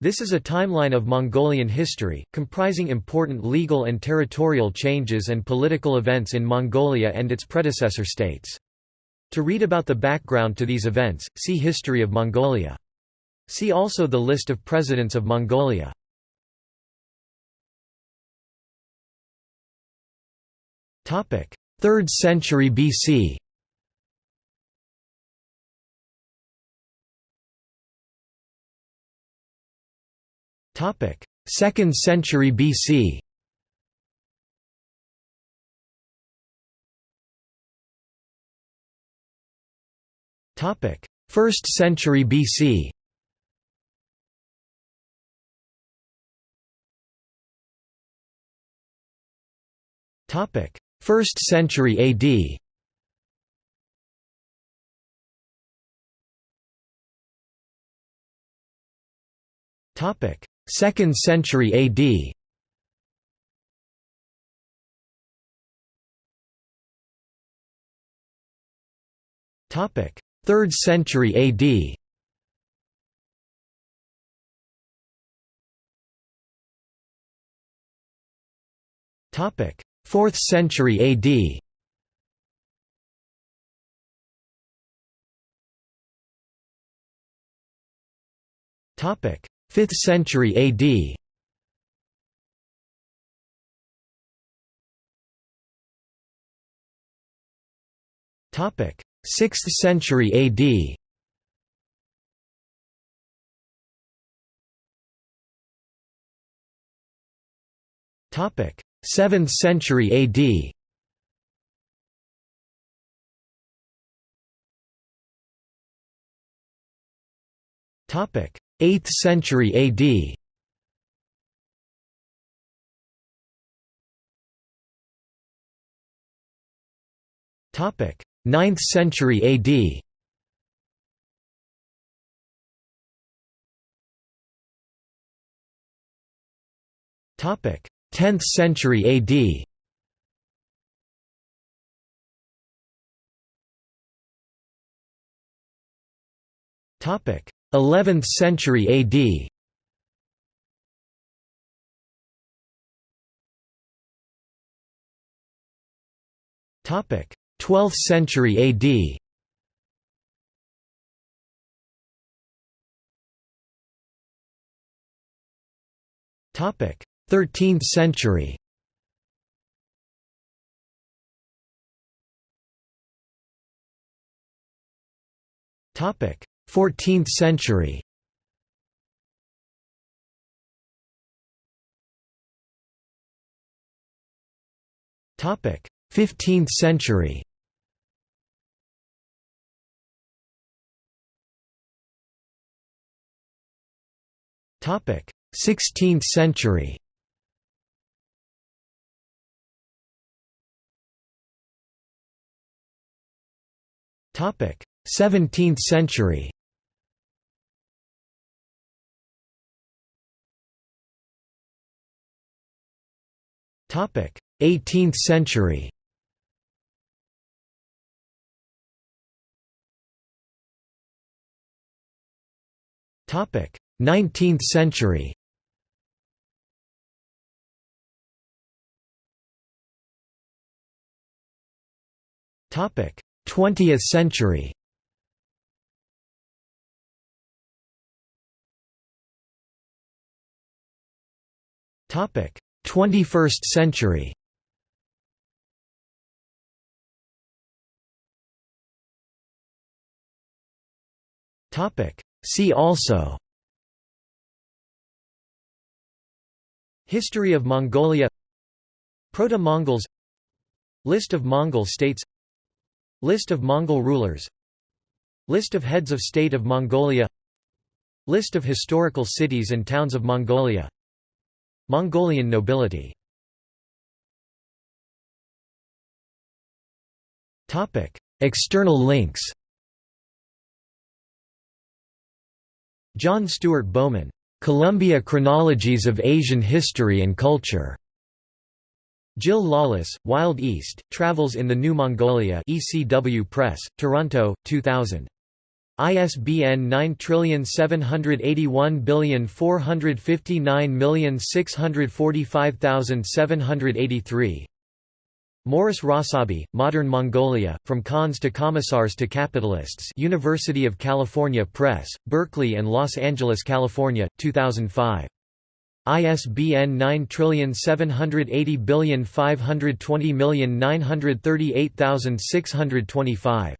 This is a timeline of Mongolian history, comprising important legal and territorial changes and political events in Mongolia and its predecessor states. To read about the background to these events, see History of Mongolia. See also the list of presidents of Mongolia. Topic: 3rd century BC. Topic: 2nd century BC. Topic: 1st century BC. Topic: 1st century AD. Topic: 2nd century AD Topic 3rd century AD Topic 4th century AD Topic 5th century AD Topic. 6th century AD Topic. 7th century AD Topic 8th century AD Topic 9th century AD Topic 10th century AD Topic 11th century AD Topic 12th century AD Topic 13th century. Topic 14th century. Topic 15th century. Topic 16th century. Topic 17th century 18th century. Topic. 19th century. Topic. 20th century. Topic 21st century. See also. History of Mongolia. Proto-Mongols. List of Mongol states. List of Mongol rulers. List of heads of state of Mongolia. List of historical cities and towns of Mongolia Mongolian nobility. External links. John Stuart Bowman, "'Columbia Chronologies of Asian History and Culture' Jill Lawless, Wild East, Travels in the New Mongolia ECW Press, Toronto, 2000. ISBN 9781459645783 Morris Rossabi, Modern Mongolia, From Khans to Commissars to Capitalists University of California Press, Berkeley and Los Angeles, California, 2005. ISBN 9780520938625.